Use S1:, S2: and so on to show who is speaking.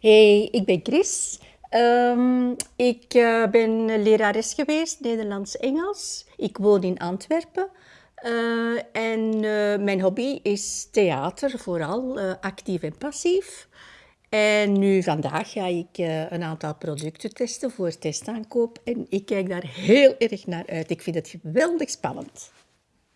S1: Hey, ik ben Chris. Ehm, ik eh, ben lerares geweest, Nederlands-Engels. Ik woon in Antwerpen. Eh, en eh, mijn hobby is theater, vooral actief en passief. En nu vandaag ga ik een aantal producten testen voor testaankoop. En ik kijk daar heel erg naar uit. Ik vind het geweldig spannend.